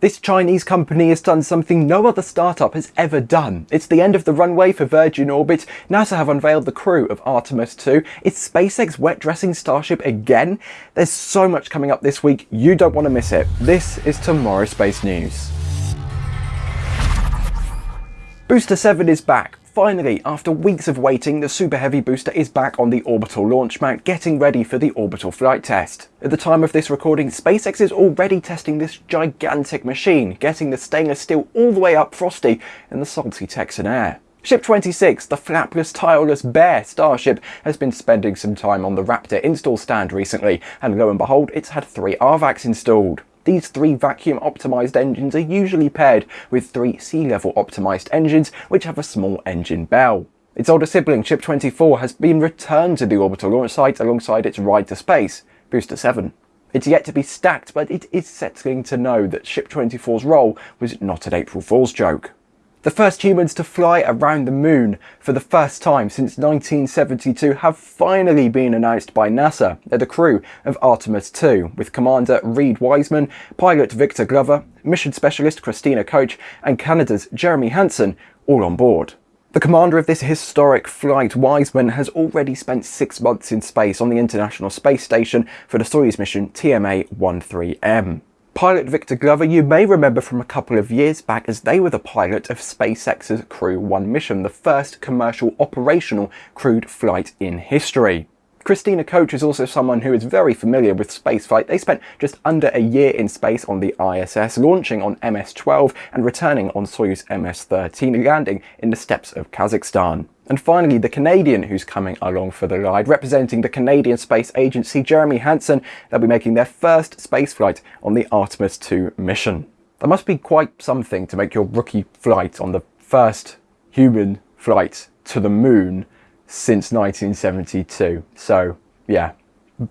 This Chinese company has done something no other startup has ever done. It's the end of the runway for Virgin Orbit, NASA have unveiled the crew of Artemis 2, it's SpaceX wet dressing Starship again? There's so much coming up this week, you don't want to miss it. This is Tomorrow Space News. Booster 7 is back. Finally, after weeks of waiting, the Super Heavy booster is back on the orbital launch mount, getting ready for the orbital flight test. At the time of this recording, SpaceX is already testing this gigantic machine, getting the stainless steel all the way up frosty in the salty Texan air. Ship 26, the flapless, tileless, bare Starship, has been spending some time on the Raptor install stand recently, and lo and behold, it's had three RVACs installed. These three vacuum optimized engines are usually paired with three sea level optimized engines which have a small engine bell. Its older sibling, Ship 24, has been returned to the orbital launch site alongside its ride to space, Booster 7. It's yet to be stacked, but it is settling to know that Ship 24's role was not an April Fool's joke. The first humans to fly around the moon for the first time since 1972 have finally been announced by NASA. The crew of Artemis 2, with Commander Reid Wiseman, pilot Victor Glover, mission specialist Christina Koch, and Canada's Jeremy Hansen all on board. The commander of this historic flight, Wiseman, has already spent six months in space on the International Space Station for the Soyuz mission TMA-13M. Pilot Victor Glover you may remember from a couple of years back as they were the pilot of SpaceX's Crew 1 mission, the first commercial operational crewed flight in history. Christina Koch is also someone who is very familiar with spaceflight. They spent just under a year in space on the ISS, launching on MS-12 and returning on Soyuz MS-13, landing in the steppes of Kazakhstan. And finally, the Canadian who's coming along for the ride, representing the Canadian Space Agency, Jeremy Hansen, they'll be making their first spaceflight on the Artemis 2 mission. That must be quite something to make your rookie flight on the first human flight to the moon since 1972. So, yeah,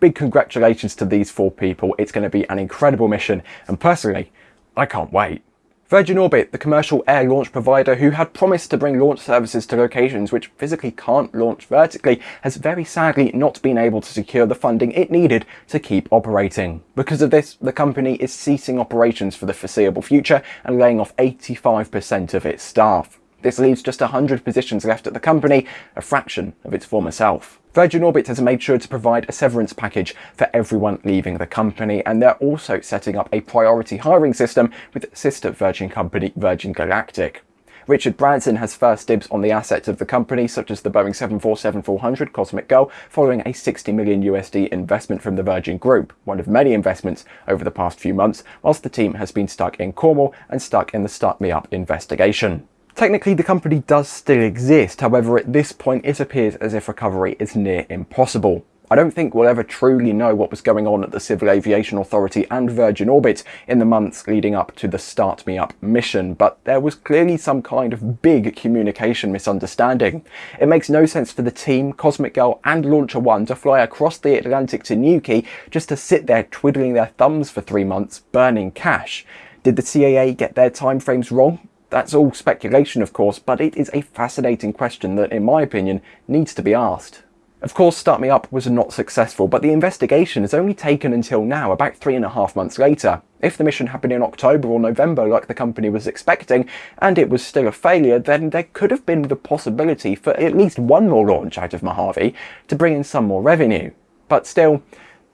big congratulations to these four people. It's going to be an incredible mission, and personally, I can't wait. Virgin Orbit, the commercial air launch provider who had promised to bring launch services to locations which physically can't launch vertically, has very sadly not been able to secure the funding it needed to keep operating. Because of this, the company is ceasing operations for the foreseeable future and laying off 85% of its staff. This leaves just 100 positions left at the company, a fraction of its former self. Virgin Orbit has made sure to provide a severance package for everyone leaving the company, and they're also setting up a priority hiring system with sister Virgin company Virgin Galactic. Richard Branson has first dibs on the assets of the company, such as the Boeing 747-400 Cosmic Girl, following a 60 million USD investment from the Virgin Group, one of many investments over the past few months, whilst the team has been stuck in Cornwall and stuck in the Start Me Up investigation. Technically the company does still exist, however at this point it appears as if recovery is near impossible. I don't think we'll ever truly know what was going on at the Civil Aviation Authority and Virgin Orbit in the months leading up to the Start Me Up mission, but there was clearly some kind of big communication misunderstanding. It makes no sense for the team, Cosmic Girl and Launcher One to fly across the Atlantic to Newquay just to sit there twiddling their thumbs for three months, burning cash. Did the CAA get their timeframes wrong? That's all speculation of course, but it is a fascinating question that in my opinion needs to be asked. Of course Start Me Up was not successful, but the investigation has only taken until now, about three and a half months later. If the mission happened in October or November like the company was expecting, and it was still a failure, then there could have been the possibility for at least one more launch out of Mojave to bring in some more revenue. But still,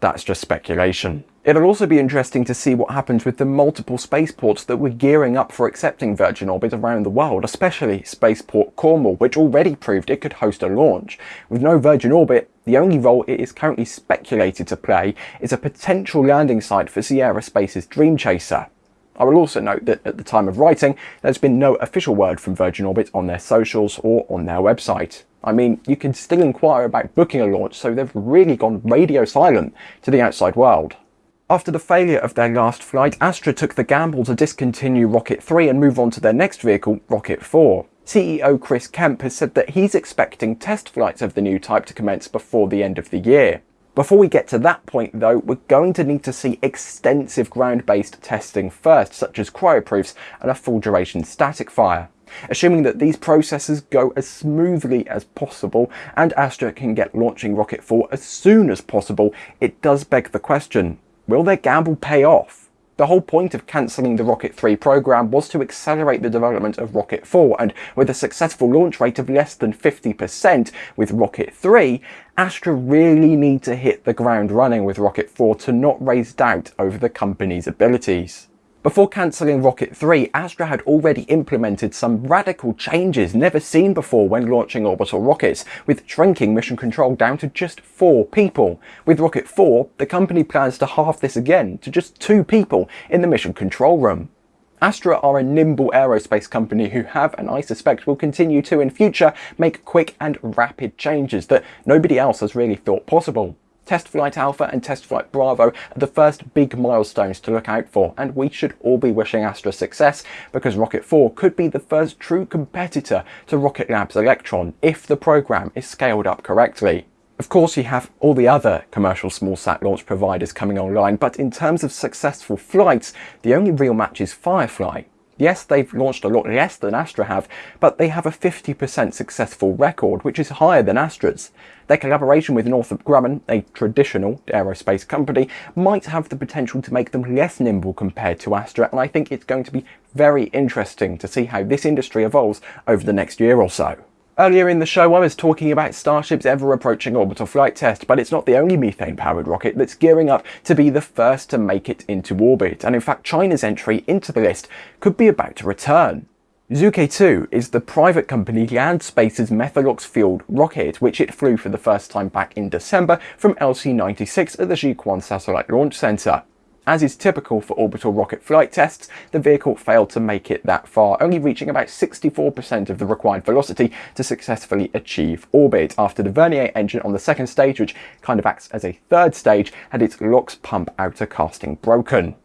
that's just speculation. It'll also be interesting to see what happens with the multiple spaceports that were gearing up for accepting Virgin Orbit around the world, especially Spaceport Cornwall, which already proved it could host a launch. With no Virgin Orbit, the only role it is currently speculated to play is a potential landing site for Sierra Space's Dream Chaser. I will also note that at the time of writing, there's been no official word from Virgin Orbit on their socials or on their website. I mean, you can still inquire about booking a launch, so they've really gone radio silent to the outside world. After the failure of their last flight, Astra took the gamble to discontinue Rocket 3 and move on to their next vehicle, Rocket 4. CEO Chris Kemp has said that he's expecting test flights of the new type to commence before the end of the year. Before we get to that point though, we're going to need to see extensive ground-based testing first, such as cryoproofs and a full duration static fire. Assuming that these processes go as smoothly as possible and Astra can get launching Rocket 4 as soon as possible, it does beg the question, Will their gamble pay off? The whole point of cancelling the Rocket 3 program was to accelerate the development of Rocket 4 and with a successful launch rate of less than 50% with Rocket 3, Astra really need to hit the ground running with Rocket 4 to not raise doubt over the company's abilities. Before cancelling Rocket 3, Astra had already implemented some radical changes never seen before when launching orbital rockets, with shrinking mission control down to just four people. With Rocket 4, the company plans to halve this again to just two people in the mission control room. Astra are a nimble aerospace company who have, and I suspect will continue to in future, make quick and rapid changes that nobody else has really thought possible. Test Flight Alpha and Test Flight Bravo are the first big milestones to look out for, and we should all be wishing Astra success because Rocket 4 could be the first true competitor to Rocket Lab's Electron if the program is scaled up correctly. Of course, you have all the other commercial small-sat launch providers coming online, but in terms of successful flights, the only real match is Firefly. Yes, they've launched a lot less than Astra have, but they have a 50% successful record, which is higher than Astra's. Their collaboration with Northrop Grumman, a traditional aerospace company, might have the potential to make them less nimble compared to Astra, and I think it's going to be very interesting to see how this industry evolves over the next year or so. Earlier in the show I was talking about Starship's ever approaching orbital flight test, but it's not the only methane powered rocket that's gearing up to be the first to make it into orbit, and in fact China's entry into the list could be about to return. Zhuque 2 is the private company Landspace's Methalox fueled rocket, which it flew for the first time back in December from LC-96 at the Jiuquan Satellite Launch Center. As is typical for orbital rocket flight tests, the vehicle failed to make it that far, only reaching about 64% of the required velocity to successfully achieve orbit after the Vernier engine on the second stage, which kind of acts as a third stage, had its LOX pump outer casting broken.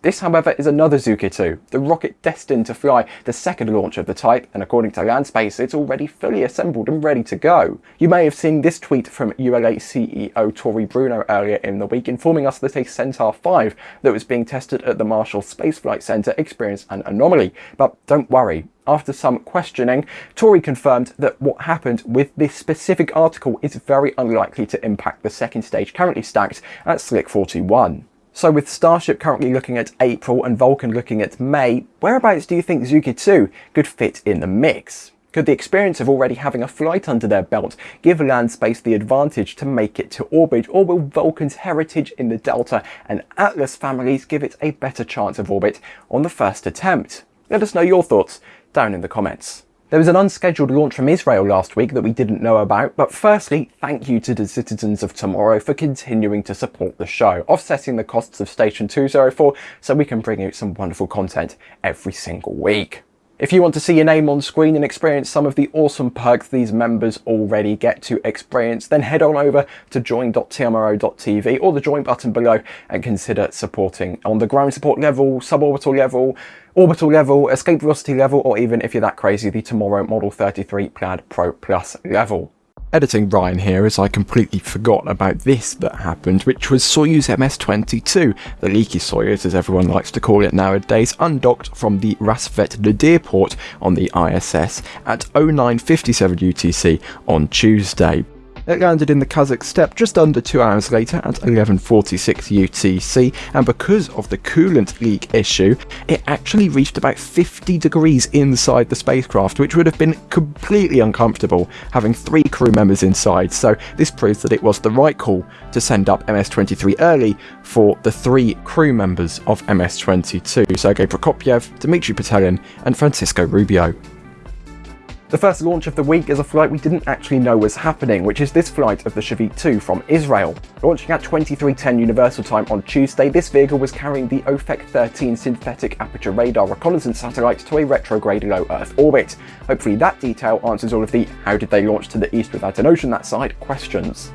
This, however, is another Zhuque 2, the rocket destined to fly the second launch of the type, and according to Landspace, it's already fully assembled and ready to go. You may have seen this tweet from ULA CEO Tory Bruno earlier in the week, informing us that a Centaur 5 that was being tested at the Marshall Space Flight Center experienced an anomaly. But don't worry, after some questioning, Tory confirmed that what happened with this specific article is very unlikely to impact the second stage currently stacked at Slick 41. So with Starship currently looking at April and Vulcan looking at May, whereabouts do you think Zhuque 2 could fit in the mix? Could the experience of already having a flight under their belt give Landspace the advantage to make it to orbit, or will Vulcan's heritage in the Delta and Atlas families give it a better chance of orbit on the first attempt? Let us know your thoughts down in the comments. There was an unscheduled launch from Israel last week that we didn't know about, but firstly, thank you to the citizens of tomorrow for continuing to support the show, offsetting the costs of Station 204 so we can bring you some wonderful content every single week. If you want to see your name on screen and experience some of the awesome perks these members already get to experience, then head on over to join.tmro.tv or the join button below and consider supporting on the ground support level, suborbital level, orbital level, escape velocity level, or even if you're that crazy, the Tomorrow Model 33 Plaid Pro Plus level. Editing Ryan here as I completely forgot about this that happened, which was Soyuz MS-22, the leaky Soyuz as everyone likes to call it nowadays, undocked from the Rassvet Nadir port on the ISS at 0957 UTC on Tuesday. It landed in the Kazakh steppe just under two hours later at 11.46 UTC, and because of the coolant leak issue, it actually reached about 50 degrees inside the spacecraft, which would have been completely uncomfortable having three crew members inside, so this proves that it was the right call to send up MS-23 early for the three crew members of MS-22, Sergei Prokopyev, Dmitry Petelin, and Francisco Rubio. The first launch of the week is a flight we didn't actually know was happening, which is this flight of the Shavit 2 from Israel. Launching at 2310 Universal Time on Tuesday, this vehicle was carrying the Ofek 13 synthetic aperture radar reconnaissance satellite to a retrograde low Earth orbit. Hopefully that detail answers all of the how did they launch to the east without an ocean that side questions.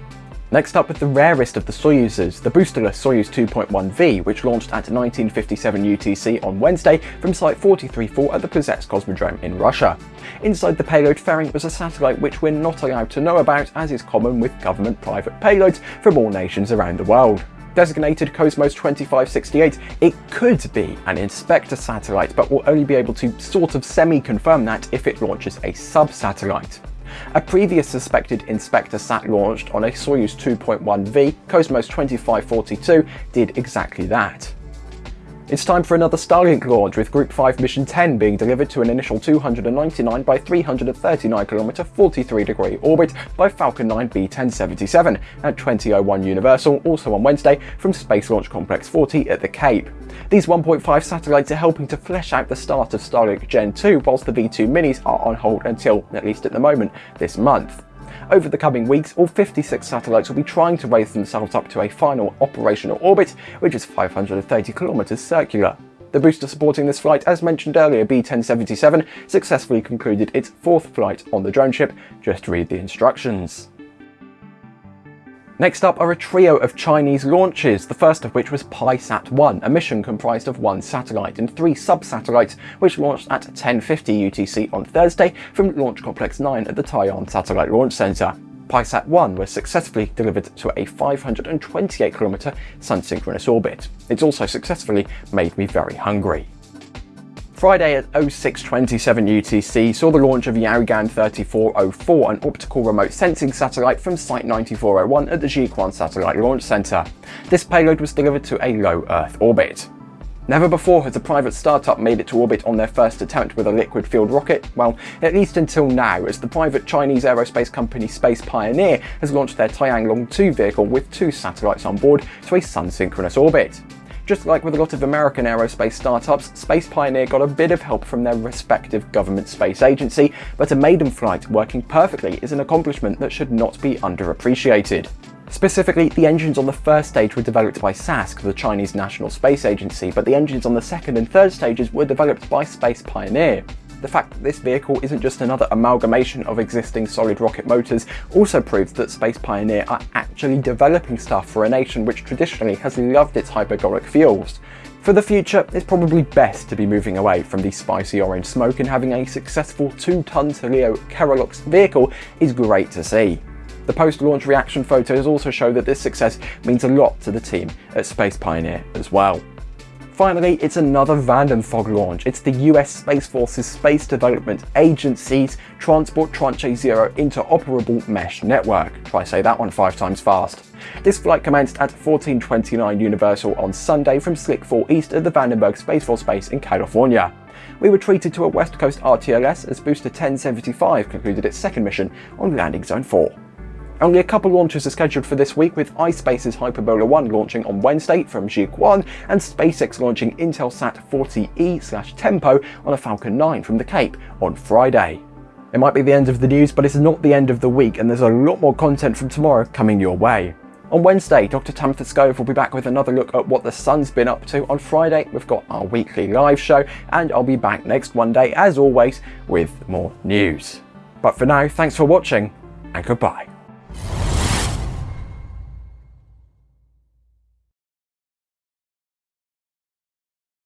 Next up with the rarest of the Soyuzes, the boosterless Soyuz 2.1V, which launched at 1957 UTC on Wednesday from Site 434 at the Plesetsk Cosmodrome in Russia. Inside the payload fairing was a satellite which we're not allowed to know about, as is common with government private payloads from all nations around the world. Designated Cosmos 2568, it could be an inspector satellite, but we'll only be able to sort of semi-confirm that if it launches a sub-satellite. A previous suspected Inspector sat launched on a Soyuz 2.1V, Cosmos 2542, did exactly that. It's time for another Starlink launch, with Group 5 Mission 10 being delivered to an initial 299 by 339 km 43 degree orbit by Falcon 9 B1077 at 2001 Universal, also on Wednesday, from Space Launch Complex 40 at the Cape. These 1.5 satellites are helping to flesh out the start of Starlink Gen 2, whilst the V2 minis are on hold until, at least at the moment, this month. Over the coming weeks, all 56 satellites will be trying to raise themselves up to a final operational orbit, which is 530 kilometers circular. The booster supporting this flight, as mentioned earlier, B1077, successfully concluded its fourth flight on the drone ship. Just read the instructions. Next up are a trio of Chinese launches, the first of which was PIESAT-1, a mission comprised of one satellite and three sub-satellites, which launched at 10.50 UTC on Thursday from Launch Complex 9 at the Taiyuan Satellite Launch Center. PIESAT-1 was successfully delivered to a 528km sun-synchronous orbit. It's also successfully made me very hungry. Friday at 0627 UTC saw the launch of Yaogan 3404, an optical remote sensing satellite from Site 9401 at the Jiuquan Satellite Launch Center. This payload was delivered to a low Earth orbit. Never before has a private startup made it to orbit on their first attempt with a liquid-fueled rocket, well, at least until now, as the private Chinese aerospace company Space Pioneer has launched their Tianlong 2 vehicle with two satellites on board to a sun-synchronous orbit. Just like with a lot of American aerospace startups, Space Pioneer got a bit of help from their respective government space agency, but a maiden flight working perfectly is an accomplishment that should not be underappreciated. Specifically, the engines on the first stage were developed by CASC, the Chinese National Space Agency, but the engines on the second and third stages were developed by Space Pioneer. The fact that this vehicle isn't just another amalgamation of existing solid rocket motors also proves that Space Pioneer are actually developing stuff for a nation which traditionally has loved its hypergolic fuels. For the future, it's probably best to be moving away from the spicy orange smoke and having a successful 2-ton Leo Kerolox vehicle is great to see. The post-launch reaction photos also show that this success means a lot to the team at Space Pioneer as well. Finally, it's another Vandenfog launch. It's the US Space Force's Space Development Agency's Transport Tranche Zero Interoperable Mesh Network. Try say that one five times fast. This flight commenced at 1429 Universal on Sunday from Slick 4 east of the Vandenberg Space Force Base in California. We were treated to a West Coast RTLS as Booster 1075 concluded its second mission on Landing Zone 4. Only a couple launches are scheduled for this week, with iSpace's Hyperbola 1 launching on Wednesday from Jiuquan and SpaceX launching Intelsat 40e slash Tempo on a Falcon 9 from the Cape on Friday. It might be the end of the news, but it's not the end of the week, and there's a lot more content from tomorrow coming your way. On Wednesday, Dr. Tamitha Skov will be back with another look at what the sun's been up to. On Friday, we've got our weekly live show, and I'll be back next Monday, as always, with more news. But for now, thanks for watching, and goodbye.